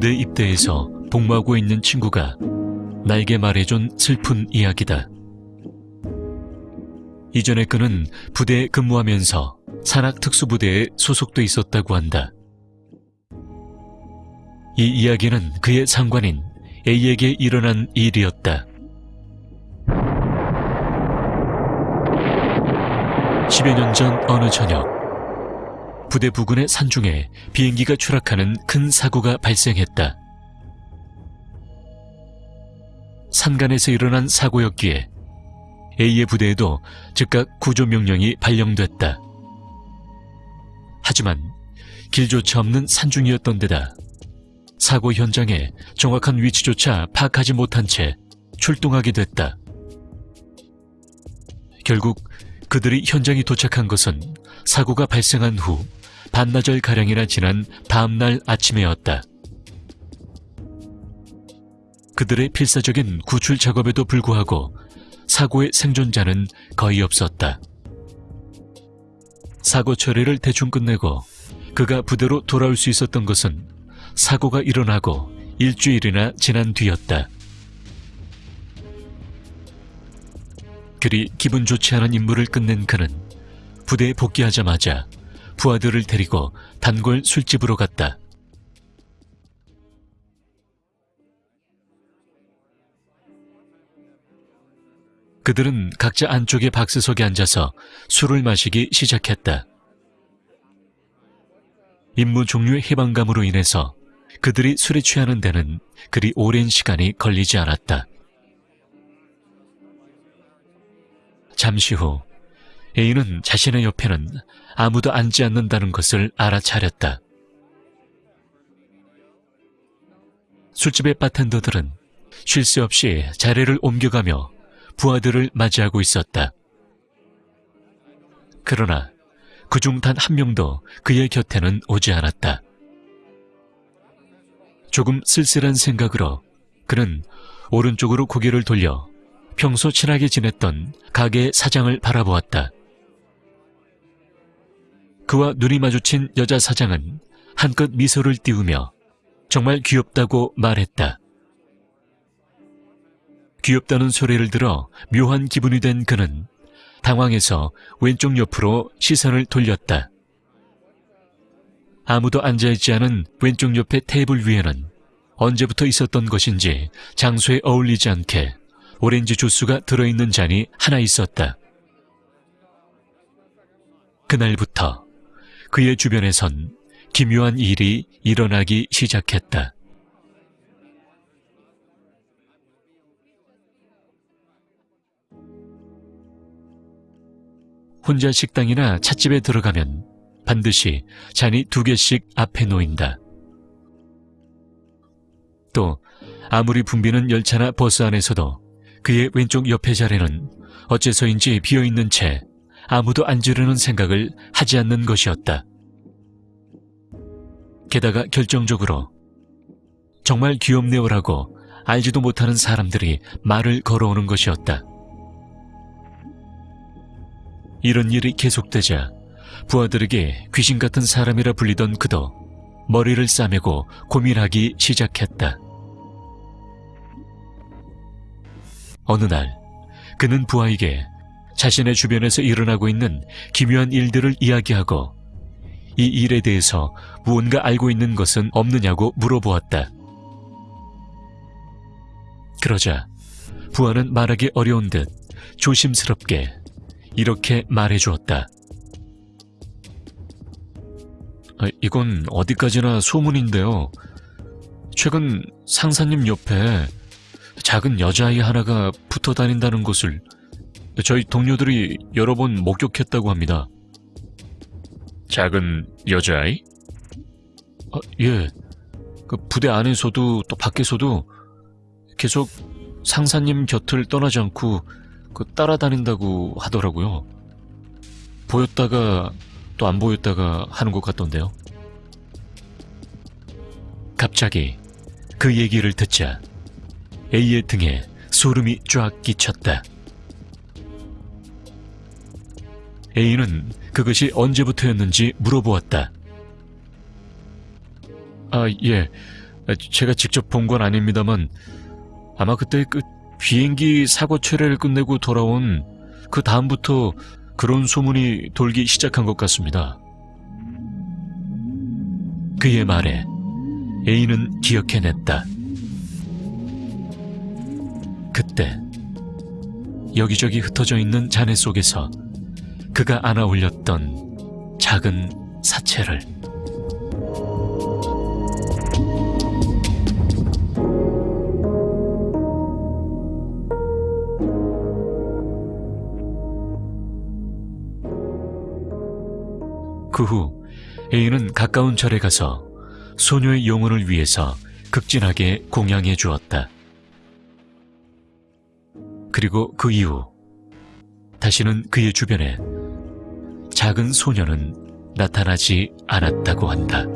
군대 입대해서 복무하고 있는 친구가 나에게 말해준 슬픈 이야기다. 이전에 그는 부대에 근무하면서 산악특수부대에 소속돼 있었다고 한다. 이 이야기는 그의 상관인 A에게 일어난 일이었다. 10여 년 전 어느 저녁, 부대 부근의 산중에 비행기가 추락하는 큰 사고가 발생했다. 산간에서 일어난 사고였기에 A의 부대에도 즉각 구조 명령이 발령됐다. 하지만 길조차 없는 산중이었던 데다 사고 현장에 정확한 위치조차 파악하지 못한 채 출동하게 됐다. 결국 그들이 현장에 도착한 것은 사고가 발생한 후 반나절 가량이나 지난 다음날 아침에였다. 그들의 필사적인 구출 작업에도 불구하고 사고의 생존자는 거의 없었다. 사고 처리를 대충 끝내고 그가 부대로 돌아올 수 있었던 것은 사고가 일어나고 일주일이나 지난 뒤였다. 그리 기분 좋지 않은 임무를 끝낸 그는 부대에 복귀하자마자 부하들을 데리고 단골 술집으로 갔다. 그들은 각자 안쪽의 박스석에 앉아서 술을 마시기 시작했다. 임무 종류의 해방감으로 인해서 그들이 술에 취하는 데는 그리 오랜 시간이 걸리지 않았다. 잠시 후 A는 자신의 옆에는 아무도 앉지 않는다는 것을 알아차렸다. 술집의 바텐더들은 쉴 새 없이 자리를 옮겨가며 부하들을 맞이하고 있었다. 그러나 그중 단 한 명도 그의 곁에는 오지 않았다. 조금 쓸쓸한 생각으로 그는 오른쪽으로 고개를 돌려 평소 친하게 지냈던 가게 사장을 바라보았다. 그와 눈이 마주친 여자 사장은 한껏 미소를 띄우며 정말 귀엽다고 말했다. 귀엽다는 소리를 들어 묘한 기분이 된 그는 당황해서 왼쪽 옆으로 시선을 돌렸다. 아무도 앉아있지 않은 왼쪽 옆의 테이블 위에는 언제부터 있었던 것인지 장소에 어울리지 않게 오렌지 주스가 들어있는 잔이 하나 있었다. 그날부터 그의 주변에선 기묘한 일이 일어나기 시작했다. 혼자 식당이나 찻집에 들어가면 반드시 잔이 두 개씩 앞에 놓인다. 또 아무리 붐비는 열차나 버스 안에서도 그의 왼쪽 옆에 자리는 어째서인지 비어있는 채 아무도 앉으려는 생각을 하지 않는 것이었다. 게다가 결정적으로 정말 귀엽네요라고 알지도 못하는 사람들이 말을 걸어오는 것이었다. 이런 일이 계속되자 부하들에게 귀신 같은 사람이라 불리던 그도 머리를 싸매고 고민하기 시작했다. 어느 날 그는 부하에게 자신의 주변에서 일어나고 있는 기묘한 일들을 이야기하고 이 일에 대해서 무언가 알고 있는 것은 없느냐고 물어보았다. 그러자 부하는 말하기 어려운 듯 조심스럽게 이렇게 말해 주었다. 아, 이건 어디까지나 소문인데요. 최근 상사님 옆에 작은 여자아이 하나가 붙어 다닌다는 것을 저희 동료들이 여러 번 목격했다고 합니다. 작은 여자아이? 아, 예. 그 부대 안에서도 또 밖에서도 계속 상사님 곁을 떠나지 않고 그 따라다닌다고 하더라고요. 보였다가 또 안 보였다가 하는 것 같던데요. 갑자기 그 얘기를 듣자 A의 등에 소름이 쫙 끼쳤다. A는 그것이 언제부터였는지 물어보았다. 아, 예. 아, 제가 직접 본 건 아닙니다만 아마 그때 그 비행기 사고 철회를 끝내고 돌아온 그 다음부터 그런 소문이 돌기 시작한 것 같습니다. 그의 말에 A는 기억해냈다. 그때 여기저기 흩어져 있는 잔해 속에서 그가 안아 올렸던 작은 사체를 그후 A는 가까운 절에 가서 소녀의 영혼을 위해서 극진하게 공양해 주었다. 그리고 그 이후 다시는 그의 주변에 작은 소녀는 나타나지 않았다고 한다.